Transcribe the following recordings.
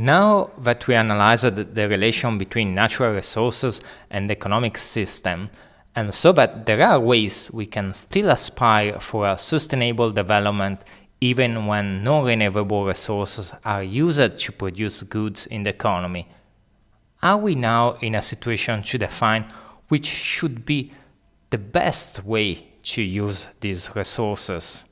Now that we analyzed the relation between natural resources and the economic system, and so that there are ways we can still aspire for a sustainable development even when non-renewable resources are used to produce goods in the economy, are we now in a situation to define which should be the best way to use these resources?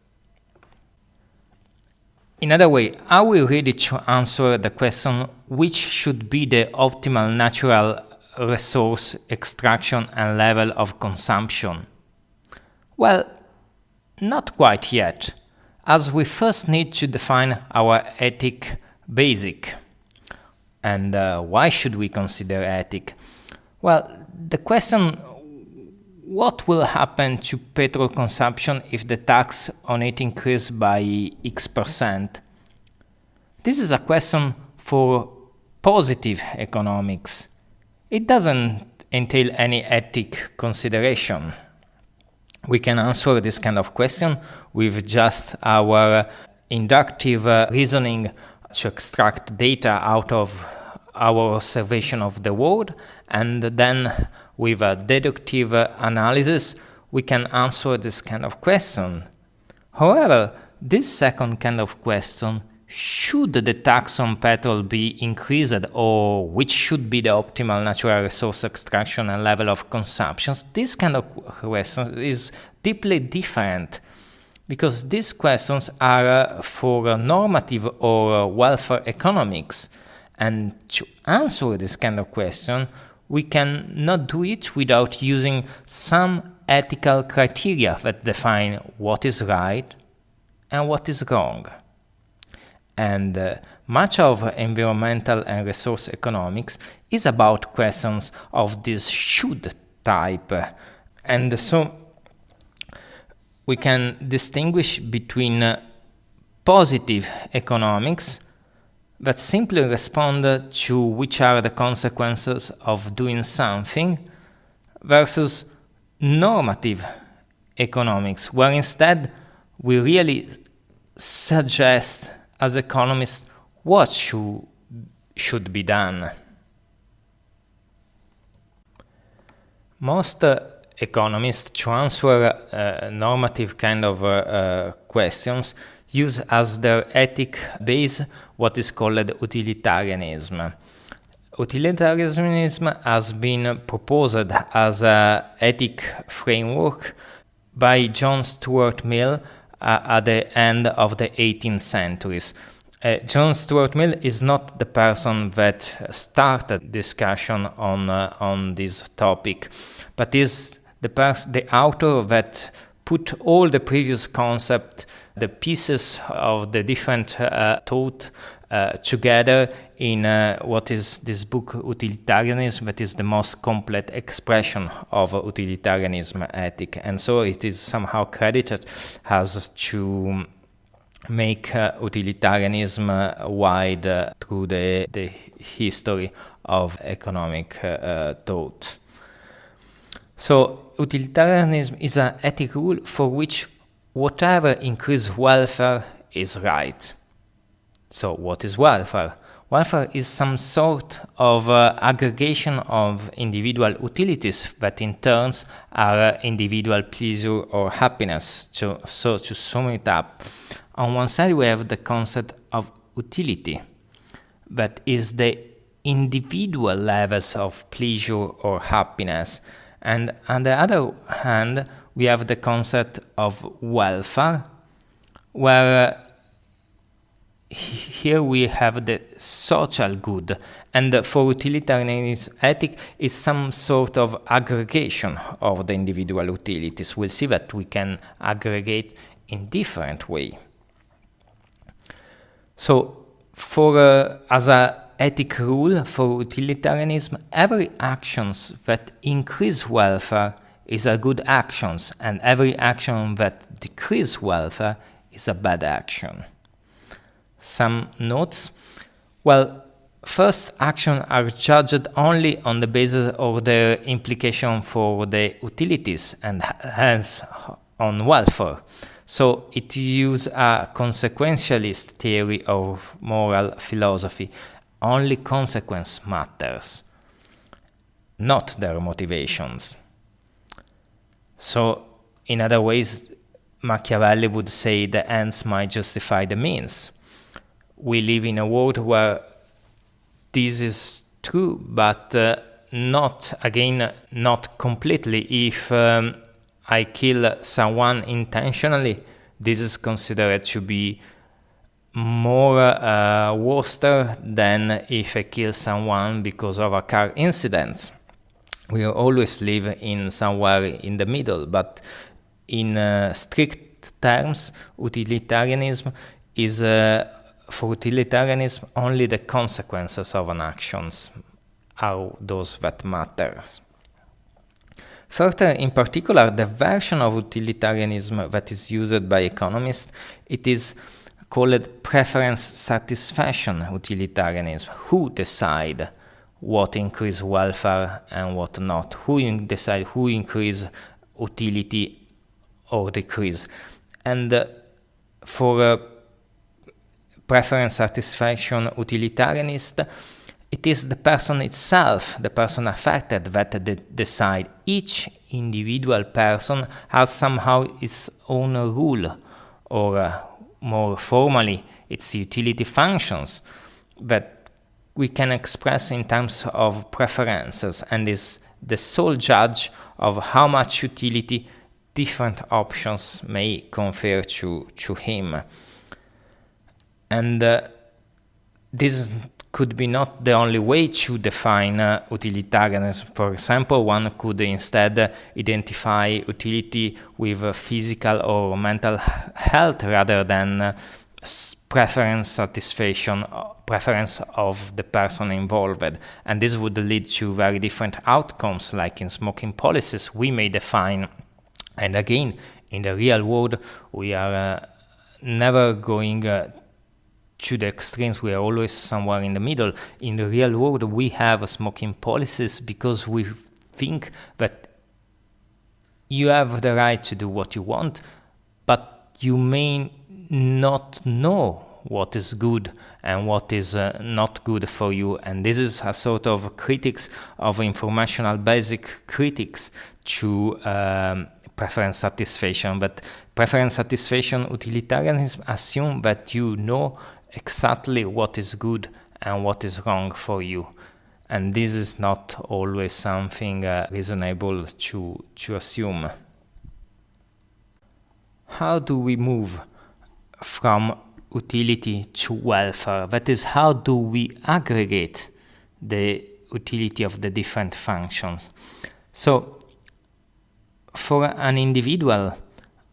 In other way, are we ready to answer the question which should be the optimal natural resource extraction and level of consumption? Well, not quite yet, as we first need to define our ethic basic. And uh, why should we consider ethic? Well, the question what will happen to petrol consumption if the tax on it increases by X percent? This is a question for positive economics. It doesn't entail any ethic consideration. We can answer this kind of question with just our inductive uh, reasoning to extract data out of our observation of the world and then with a deductive analysis we can answer this kind of question. However, this second kind of question should the tax on petrol be increased or which should be the optimal natural resource extraction and level of consumption? This kind of question is deeply different because these questions are for normative or welfare economics and to answer this kind of question, we can not do it without using some ethical criteria that define what is right and what is wrong. And uh, much of environmental and resource economics is about questions of this should type. And so we can distinguish between uh, positive economics that simply respond to which are the consequences of doing something versus normative economics, where instead we really suggest as economists what should, should be done. Most uh, economists, to answer uh, normative kind of uh, uh questions, use as their ethic base what is called utilitarianism. Utilitarianism has been proposed as an ethic framework by John Stuart Mill uh, at the end of the 18th centuries. Uh, John Stuart Mill is not the person that started discussion on uh, on this topic, but is the the author that put all the previous concept the pieces of the different uh, thought uh, together in uh, what is this book utilitarianism that is the most complete expression of utilitarianism ethic. And so it is somehow credited as to make uh, utilitarianism uh, wide uh, through the, the history of economic thought so utilitarianism is an ethic rule for which whatever increases welfare is right. So what is welfare? Welfare is some sort of uh, aggregation of individual utilities that in turns are uh, individual pleasure or happiness. So, so to sum it up, on one side we have the concept of utility, that is the individual levels of pleasure or happiness. And on the other hand, we have the concept of welfare, where here we have the social good, and for utilitarianism ethic is some sort of aggregation of the individual utilities. We'll see that we can aggregate in different way. So, for uh, as a ethic rule for utilitarianism, every actions that increase welfare is a good actions and every action that decrease welfare is a bad action. Some notes. Well, first actions are judged only on the basis of their implication for the utilities and hence on welfare. So it uses a consequentialist theory of moral philosophy only consequence matters, not their motivations. So, in other ways, Machiavelli would say the ends might justify the means. We live in a world where this is true, but uh, not, again, not completely. If um, I kill someone intentionally, this is considered to be more uh, worse than if I kill someone because of a car incident. We always live in somewhere in the middle, but in uh, strict terms, utilitarianism is uh, for utilitarianism only the consequences of an actions are those that matters. Further, in particular, the version of utilitarianism that is used by economists, it is called preference satisfaction utilitarianism. Who decide what increase welfare and what not? Who decide who increase utility or decrease? And uh, for a preference satisfaction utilitarianist, it is the person itself, the person affected, that de decide. Each individual person has somehow its own rule or uh, more formally its utility functions that we can express in terms of preferences and is the sole judge of how much utility different options may confer to, to him. And uh, this could be not the only way to define uh, utilitarianism. For example, one could instead identify utility with physical or mental health rather than uh, preference satisfaction preference of the person involved and this would lead to very different outcomes like in smoking policies we may define and again in the real world we are uh, never going uh, to the extremes, we are always somewhere in the middle. In the real world, we have smoking policies because we think that you have the right to do what you want, but you may not know what is good and what is uh, not good for you. And this is a sort of critics of informational basic critics to um, preference satisfaction. But preference satisfaction utilitarianism assume that you know exactly what is good and what is wrong for you. And this is not always something uh, reasonable to, to assume. How do we move from utility to welfare? That is, how do we aggregate the utility of the different functions? So, for an individual,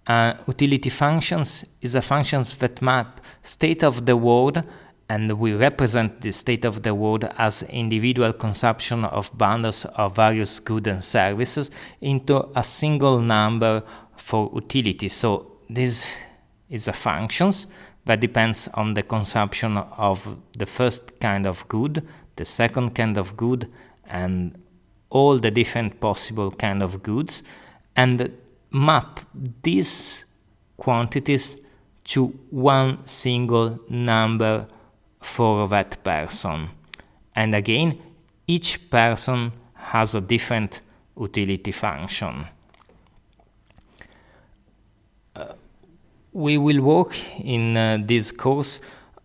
uh, utility functions is a functions that map state of the world and we represent the state of the world as individual consumption of bundles of various goods and services into a single number for utility. So this is a functions that depends on the consumption of the first kind of good, the second kind of good, and all the different possible kind of goods. And map these quantities to one single number for that person. And again, each person has a different utility function. Uh, we will work in uh, this course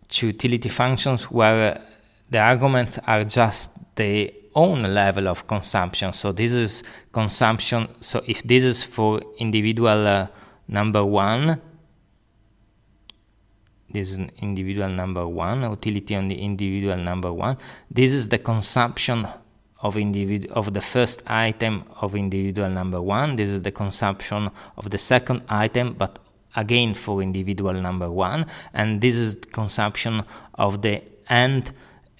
to utility functions where uh, the arguments are just the own level of consumption. So this is consumption. So if this is for individual uh, number one, this is individual number one, utility on the individual number one. This is the consumption of individual of the first item of individual number one. This is the consumption of the second item, but again for individual number one. And this is consumption of the end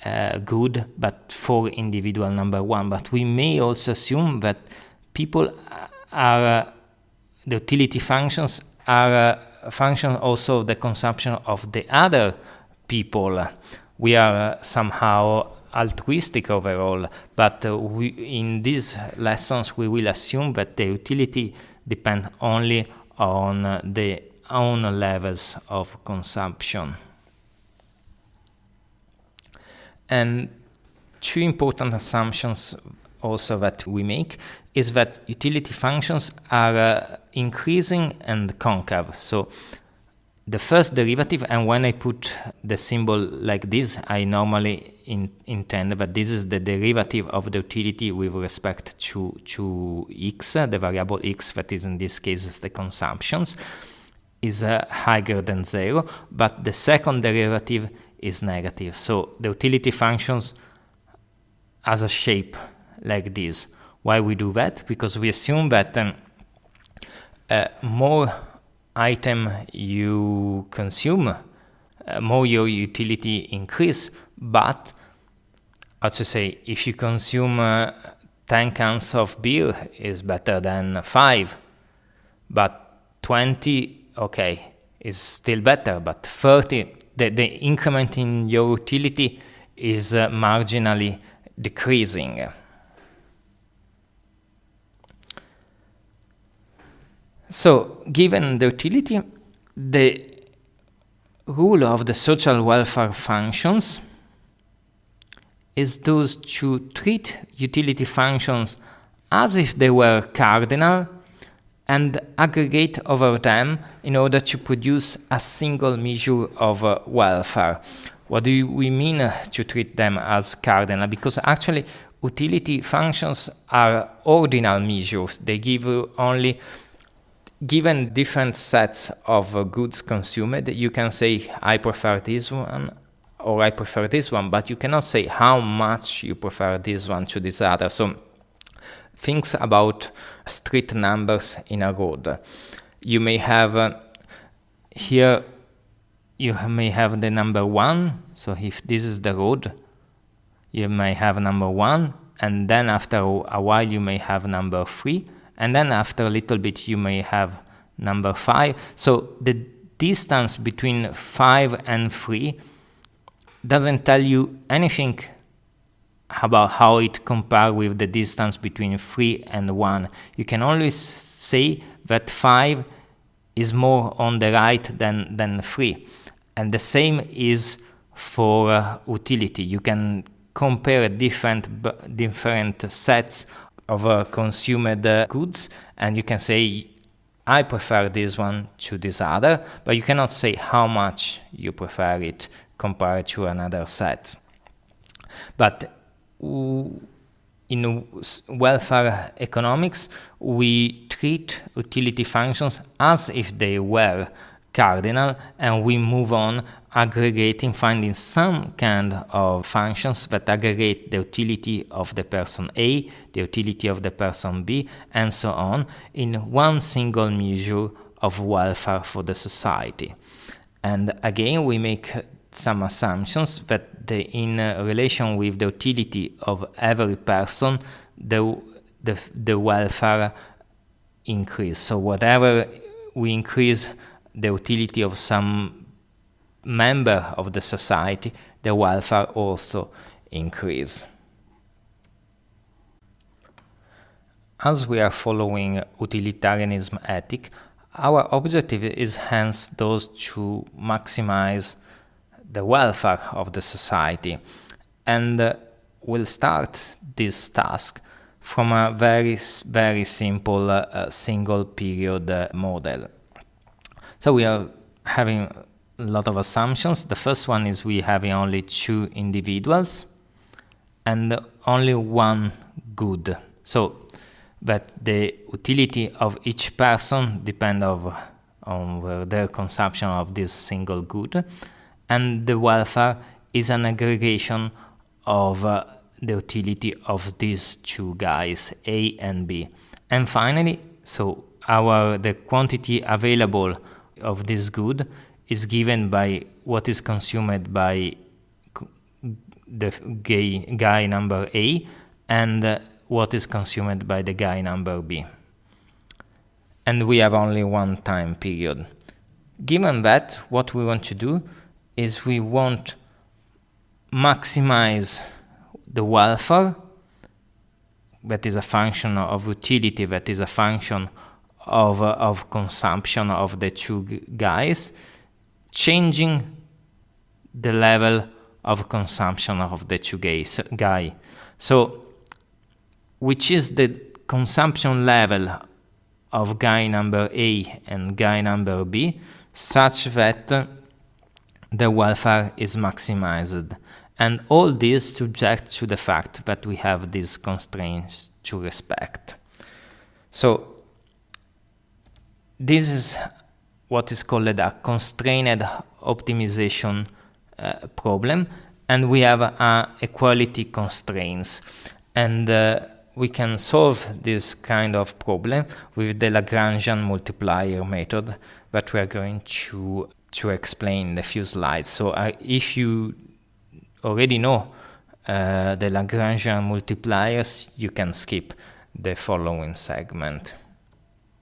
uh, good, but for individual number one. But we may also assume that people are, uh, the utility functions are uh, a function also of the consumption of the other people. We are uh, somehow altruistic overall, but uh, we, in these lessons we will assume that the utility depend only on uh, the own levels of consumption. And two important assumptions also that we make is that utility functions are uh, increasing and concave. So the first derivative, and when I put the symbol like this, I normally in, intend that this is the derivative of the utility with respect to, to x, the variable x that is in this case the consumptions, is uh, higher than zero, but the second derivative is negative. So the utility functions has a shape like this. Why we do that? Because we assume that um, uh, more item you consume, uh, more your utility increase. But, as to say, if you consume uh, 10 cans of beer is better than 5, but 20, okay, is still better, but 30, the, the increment in your utility is uh, marginally decreasing. So, given the utility, the rule of the social welfare functions is thus to treat utility functions as if they were cardinal and aggregate over them in order to produce a single measure of uh, welfare. What do we mean uh, to treat them as cardinal? Because actually utility functions are ordinal measures. They give you only given different sets of uh, goods consumed, you can say, I prefer this one or I prefer this one, but you cannot say how much you prefer this one to this other. So things about street numbers in a road. You may have uh, here, you may have the number one. So if this is the road, you may have number one, and then after a while you may have number three and then after a little bit you may have number 5. So the distance between 5 and 3 doesn't tell you anything about how it compares with the distance between 3 and 1. You can always say that 5 is more on the right than, than 3. And the same is for uh, utility. You can compare different, different sets of uh, consumed uh, goods and you can say I prefer this one to this other, but you cannot say how much you prefer it compared to another set. But in welfare economics, we treat utility functions as if they were cardinal and we move on aggregating, finding some kind of functions that aggregate the utility of the person A, the utility of the person B, and so on in one single measure of welfare for the society. And again, we make some assumptions that the, in uh, relation with the utility of every person, the, the, the welfare increase. So whatever we increase the utility of some member of the society, the welfare also increase. As we are following utilitarianism ethic, our objective is hence those to maximize the welfare of the society and uh, we'll start this task from a very very simple uh, single period uh, model. So we are having a lot of assumptions. The first one is we having only two individuals and only one good. So that the utility of each person depend of, on their consumption of this single good and the welfare is an aggregation of uh, the utility of these two guys A and B. And finally, so our the quantity available of this good is given by what is consumed by the gay guy number A and uh, what is consumed by the guy number B. And we have only one time period. Given that, what we want to do is we want maximize the welfare that is a function of utility, that is a function of, uh, of consumption of the two guys, changing the level of consumption of the two guys, guy. So, which is the consumption level of guy number A and guy number B, such that the welfare is maximized. And all this subject to the fact that we have these constraints to respect. So this is what is called a constrained optimization uh, problem and we have uh, equality constraints and uh, we can solve this kind of problem with the Lagrangian multiplier method that we are going to to explain in a few slides so uh, if you already know uh, the Lagrangian multipliers you can skip the following segment